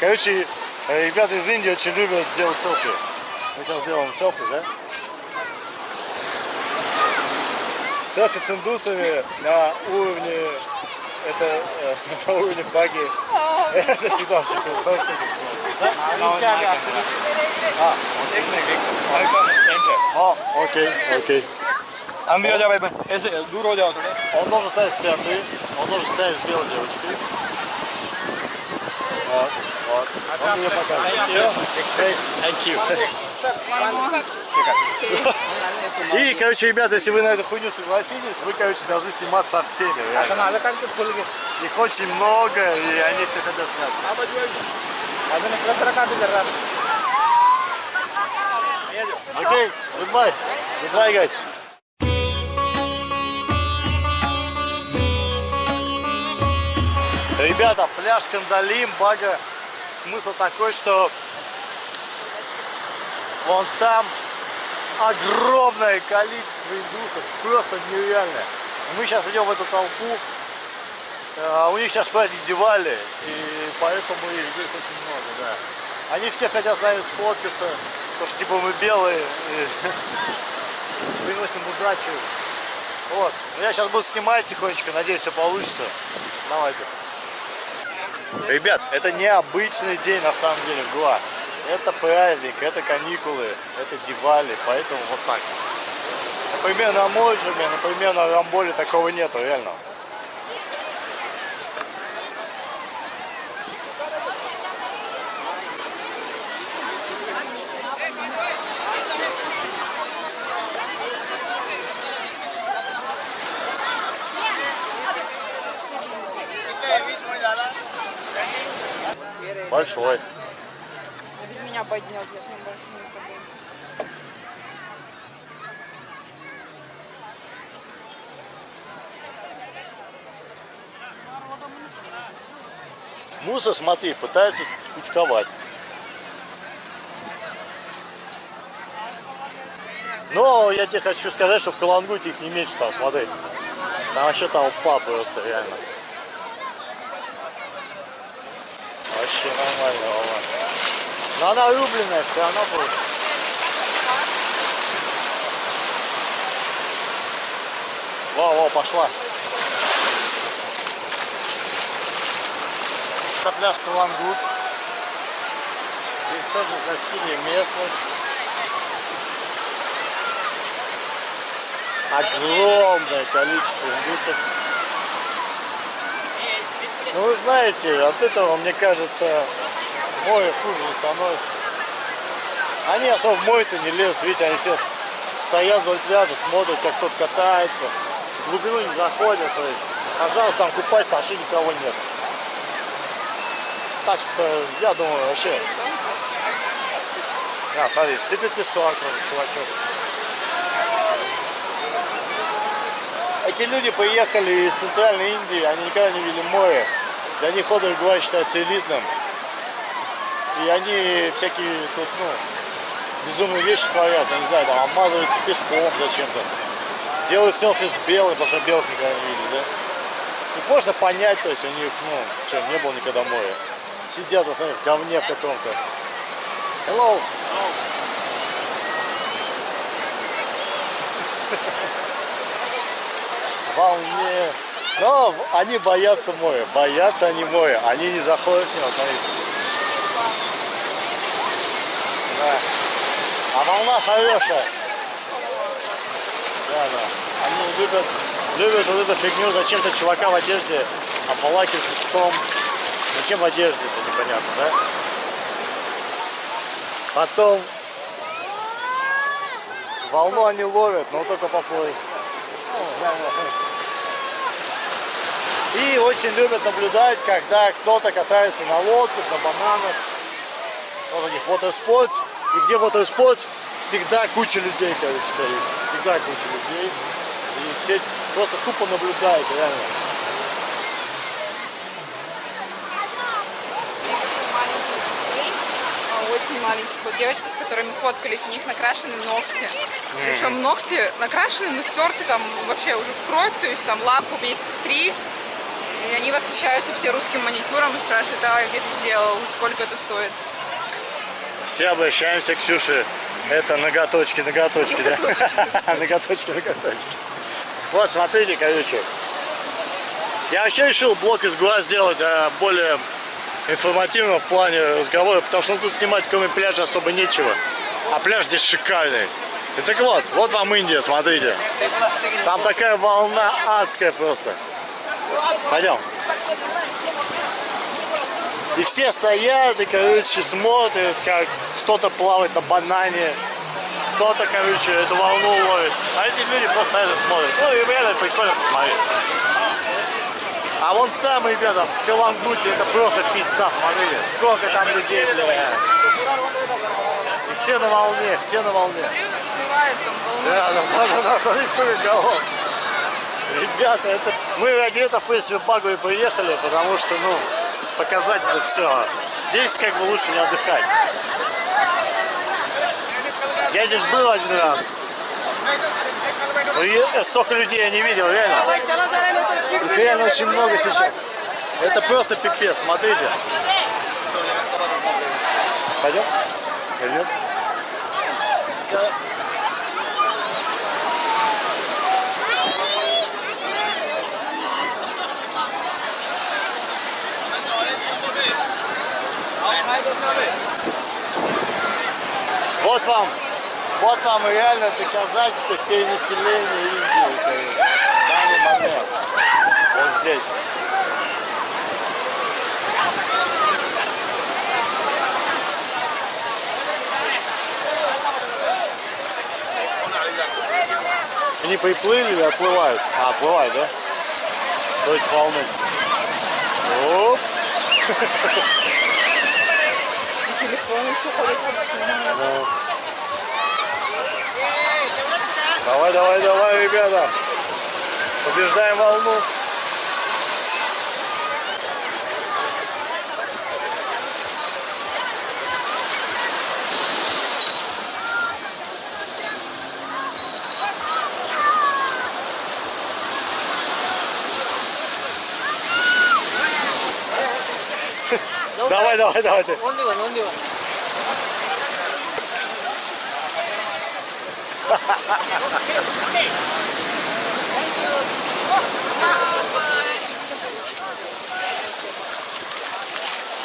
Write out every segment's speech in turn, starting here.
Короче, э, ребята из Индии очень любят делать селфи. Мы сейчас делаем селфи, да? Селфи с индусами на уровне... Это э, на уровне баги. Это всегда очень круто. А, окей, окей. Андрей, давай, если дуро делать, Он должен стоять с центре, он должен стоять с белой девочкой. А, вот, вот. Он мне показывает. Thank you. И, короче, ребята, если вы на эту хуйню согласитесь, вы, короче, должны сниматься со всеми. реально. Их очень много, и они все хотят сняться. Окей, goodbye. Goodbye, guys. Ребята, пляж Кандалим, Бага, смысл такой, что вон там огромное количество индусов, просто нереальное. Мы сейчас идем в эту толпу, а у них сейчас праздник Дивали, и поэтому их здесь очень много, да. Они все хотят с нами сфоткаться, потому что типа мы белые, и приносим удачу. Вот, Ну, я сейчас буду снимать тихонечко, надеюсь, все получится. Давайте. Ребят, это необычный день на самом деле в Гоа. Это праздник, это каникулы, это Дивали, поэтому вот так. Например, на Можеме, например, на Рамболе такого нету, реально. Большой. Меня поднет, я с ним больше не. Муса, смотри, пытаются кучковать. Но я тебе хочу сказать, что в Калангуте их не меньше там, смотри. Там вообще толпа просто, реально. Вообще нормально, волна. Но она рубленная, все равно будет. Во, во, пошла. Это пляж Калангут. Здесь тоже красивее местность. Огромное количество индусов. Ну вы знаете, от этого, мне кажется, море хуже не становится. Они особо в море-то не лезут, видите, они все стоят вдоль пляжа, смотрят, как кто-то катается, в глубину не заходят, то есть, пожалуйста, там купайся, вообще никого нет. Так что, я думаю, вообще... А, смотри, сыпет песок, чувачок. Эти люди поехали из центральной Индии, они никогда не видели море. Для них отдых Гуа считается элитным. И они всякие тут, ну, безумные вещи творят, я не знаю, там обмазываются песком зачем-то. Делают селфи с белой, потому что белых никогда не видели, да? И можно понять, то есть у них, ну, что, не было никогда моря. Сидят, на самом деле, в говне в каком-то. Hello. волне. Но они боятся моря, боятся они моря, они не заходят в него, смотрите. Да. А волна хорошая. Да, да. Они любят, любят вот эту фигню, зачем-то чувака в одежде обволакивать песком. Зачем в одежде, это непонятно, да? Потом волну они ловят, но только по пояс. И очень любят наблюдать, когда кто-то катается на лодках, на бананах. Вот у них watersports. И где watersports, всегда куча людей, короче, стоит. Всегда куча людей. И все просто тупо наблюдают, реально. А, Очень маленьких. Вот девочка, с которыми фоткались, у них накрашены ногти. Причем ногти накрашены, но стерты там вообще уже в кровь, то есть там лаку месяца три. Восхищаются все русским маникюром и спрашивают, а где ты сделал, сколько это стоит. Все обращаемся к Ксюше. Это ноготочки, ноготочки, да? Ноготочки, ноготочки. Вот, смотрите, короче. Я вообще решил блок из ГУА сделать а, более информативно в плане разговора, потому что ну, тут снимать кроме пляжа особо нечего. А пляж здесь шикарный. И так вот, вот вам Индия, смотрите. Там такая волна адская просто. Пойдем. И все стоят и, короче, смотрят, как кто-то плавает на банане, кто-то, короче, эту волну ловит. А эти люди просто это смотрят. Ну, и реально прикольно посмотреть. А вон там, ребята, в Каламбуте, это просто пизда, смотрите. Сколько там людей, бля. И все на волне, все на волне. Смывает там волну. Да, да, да, да, смотри, сколько голов. Ребята, это... Мы этого, в принципе, Багу и приехали, потому что, ну, показать это все. Здесь как бы лучше не отдыхать. Я здесь был один раз. Но я- столько людей я не видел, реально. Их реально очень много сейчас. Это просто пипец, смотрите. Пойдем? Пойдем. Вот вам, вот вам реально доказательство перенаселения Индии. короче. В данный момент. Вот здесь. Они приплыли или отплывают? А, отплывают, да? То есть волны. Оп. Телефон еще ходит. Ну. Давай, давай, давай, ребята. Побеждаем волну. Давай, давай, давай. Only one, only one.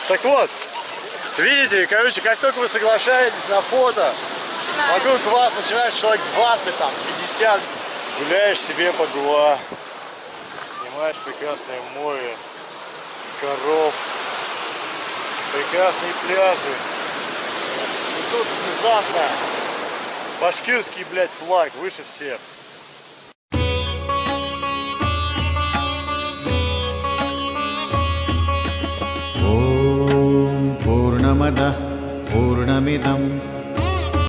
Так вот, видите, короче, как только вы соглашаетесь на фото, вокруг вас начинает человек 20, там, 50. Гуляешь себе по Гуа, снимаешь прекрасное море, коров, прекрасные пляжи И тут внезапно башкирский, блядь, флаг выше всех. ॐ पूर्णमदः पूर्णमिदं